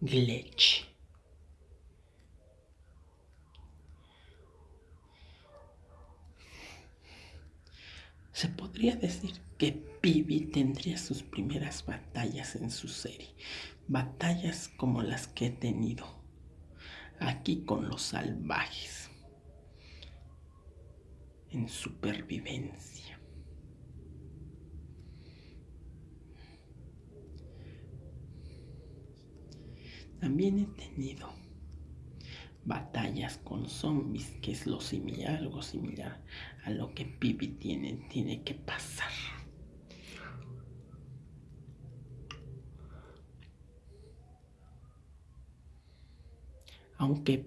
glitch. Se podría decir que Pibi tendría sus primeras batallas en su serie, batallas como las que he tenido aquí con los salvajes en supervivencia. También he tenido batallas con zombies, que es lo similar, algo similar a lo que Pipi tiene, tiene que pasar. Aunque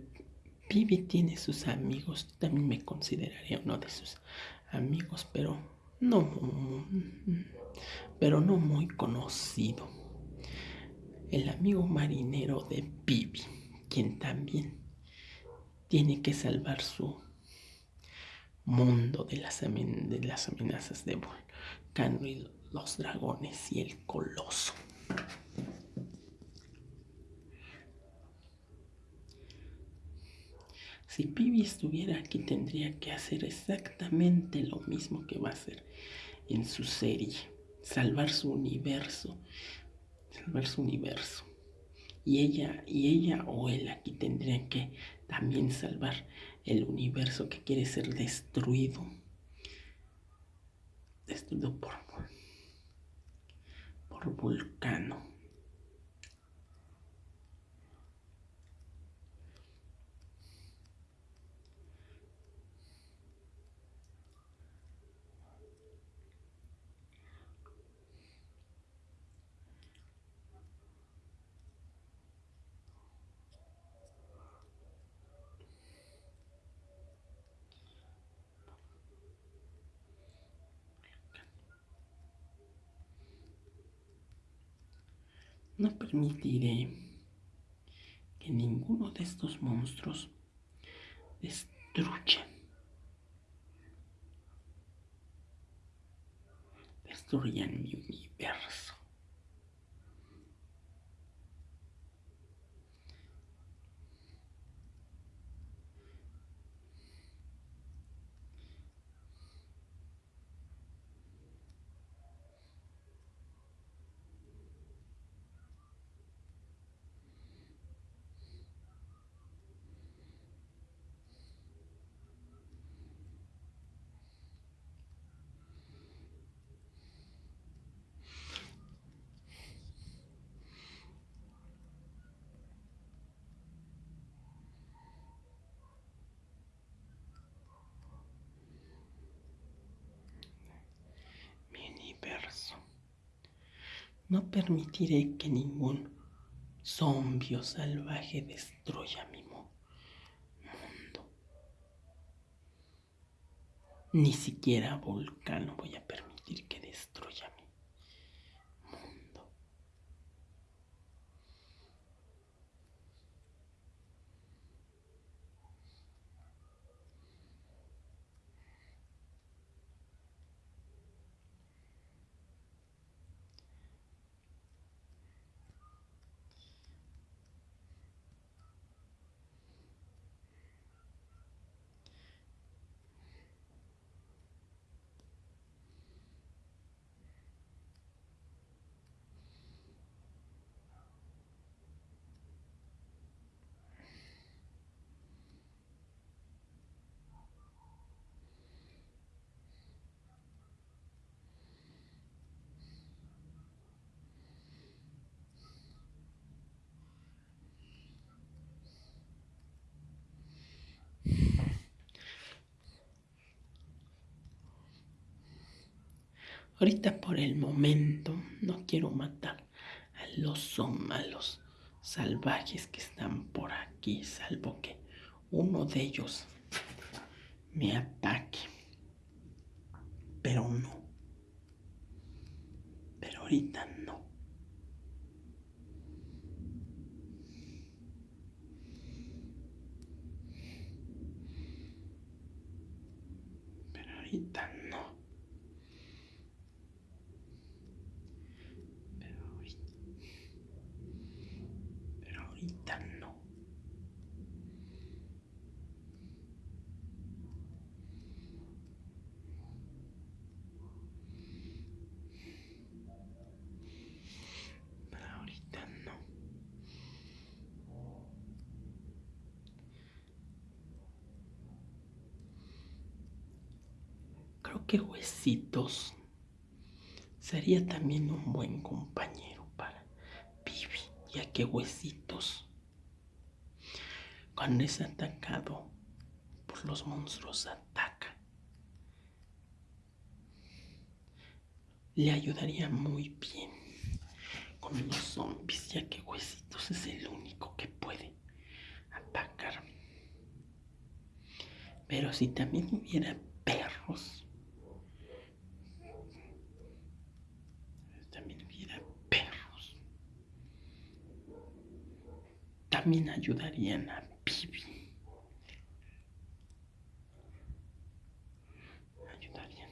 Pibi tiene sus amigos, también me consideraría uno de sus amigos, pero no, pero no muy conocido el amigo marinero de Pibi, quien también tiene que salvar su mundo de las, de las amenazas de Volcano y los dragones y el coloso. Si Pibi estuviera aquí tendría que hacer exactamente lo mismo que va a hacer en su serie, salvar su universo, salvar su universo. Y ella, y ella o él aquí tendrían que también salvar el universo que quiere ser destruido. Destruido por, por Vulcano. No permitiré que ninguno de estos monstruos destruya, destruyan mi universo. No permitiré que ningún zombio salvaje destruya mi mundo. Ni siquiera Volcano voy a permitir que destruya Ahorita por el momento no quiero matar a los malos salvajes que están por aquí, salvo que uno de ellos me ataque. Pero no. Pero ahorita no. Pero ahorita no. Pero ahorita. Pero ahorita no. Pero ahorita no. Creo que Huesitos sería también un buen compañero para Vivi, ya que Huesitos, cuando es atacado por los monstruos, ataca. Le ayudaría muy bien con los zombies, ya que Huesitos es el único que puede atacar. Pero si también hubiera perros, también hubiera perros, también ayudarían a Pibi. Ayudarían,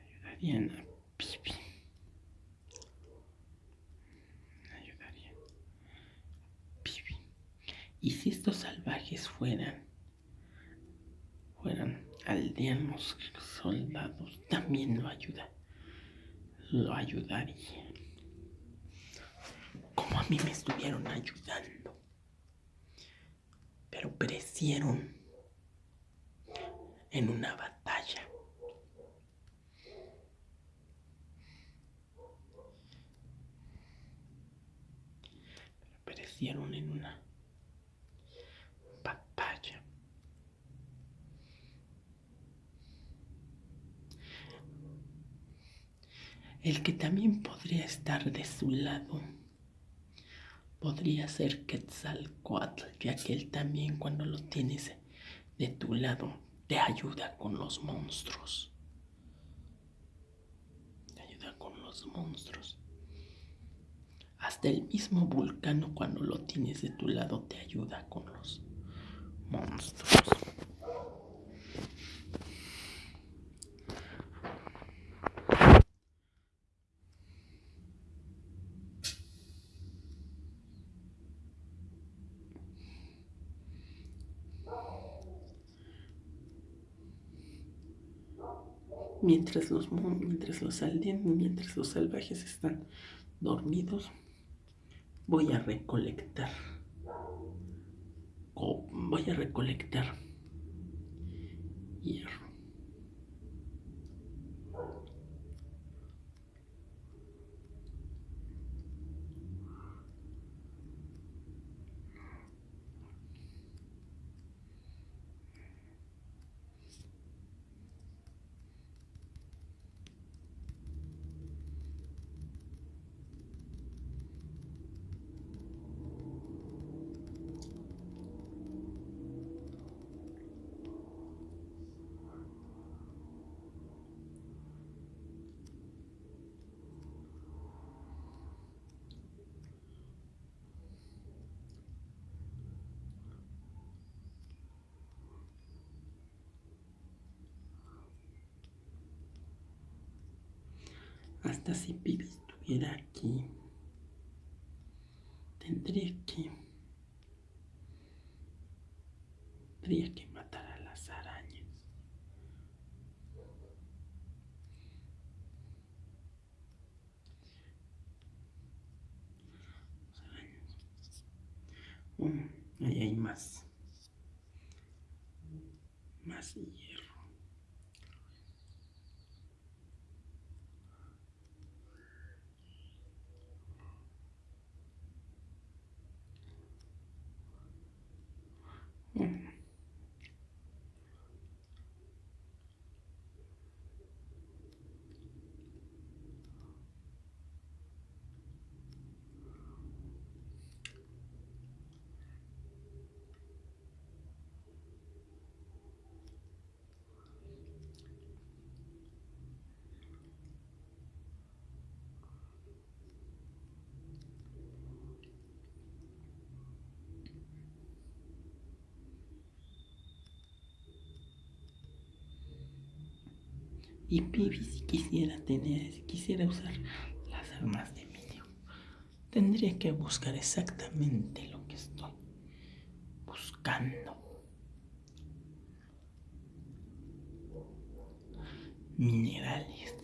ayudarían a Pibi. Ayudarían a Pibi. Y si estos salvajes fueran fueran aldeanos soldados, también lo ayuda, lo ayudaría. Mí me estuvieron ayudando. Pero perecieron en una batalla. Pero perecieron en una batalla. El que también podría estar de su lado podría ser Quetzalcoatl, ya que él también cuando lo tienes de tu lado te ayuda con los monstruos. Te ayuda con los monstruos. Hasta el mismo vulcano cuando lo tienes de tu lado te ayuda con los monstruos. Mientras los, mientras los mientras los salvajes están dormidos, voy a recolectar. voy a recolectar Hasta si Pibi estuviera aquí, tendría que. Tendría que matar a las arañas. Las arañas. Mm, ahí hay más. Más hierro. Yeah. Y Pibi si quisiera tener, si quisiera usar las armas de vídeo, tendría que buscar exactamente lo que estoy buscando. Minerales.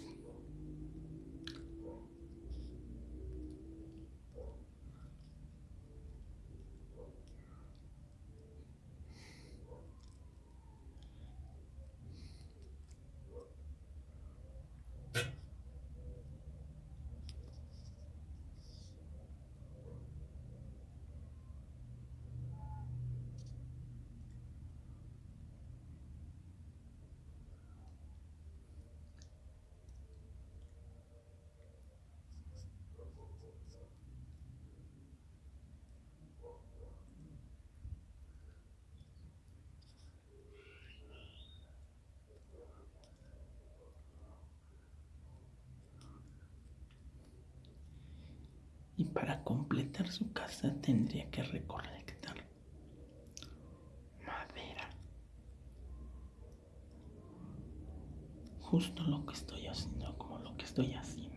y para completar su casa tendría que recolectar madera. Justo lo que estoy haciendo, como lo que estoy haciendo.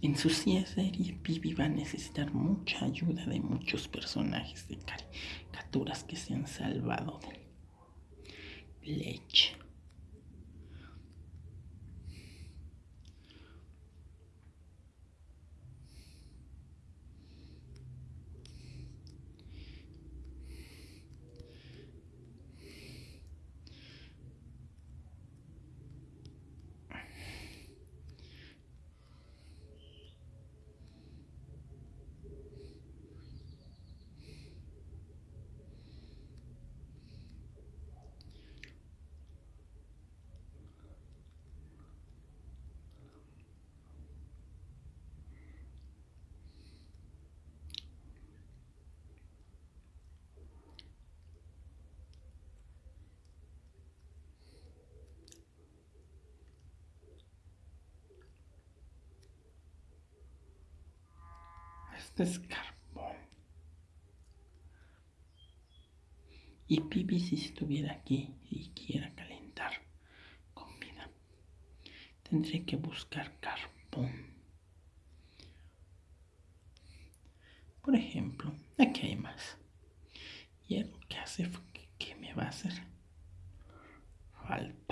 En su serie, Pibi va a necesitar mucha ayuda de muchos personajes de caricaturas que se han salvado de leche. Es carbón. Y Pipi si estuviera aquí y quiera calentar comida, tendré que buscar carbón. Por ejemplo, aquí hay más. Y lo que hace que me va a hacer falta.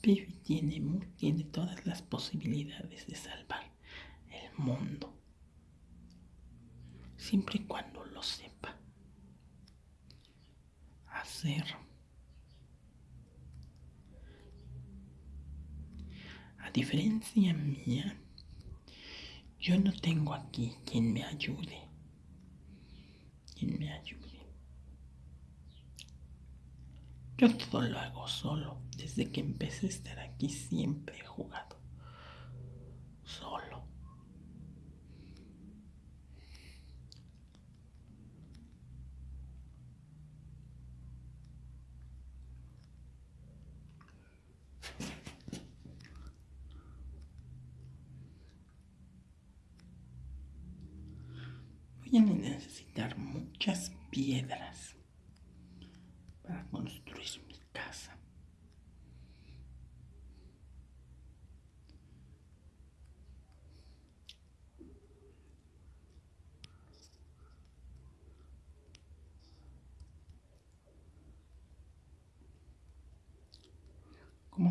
Pibi tiene, tiene todas las posibilidades de salvar el mundo, siempre y cuando lo sepa ser. A diferencia mía, yo no tengo aquí quien me ayude. Quien me ayude. Yo todo lo hago solo. Desde que empecé a estar aquí siempre he jugado. Solo. Voy a necesitar muchas piedras para construir mi casa.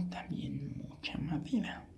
También mucha madera.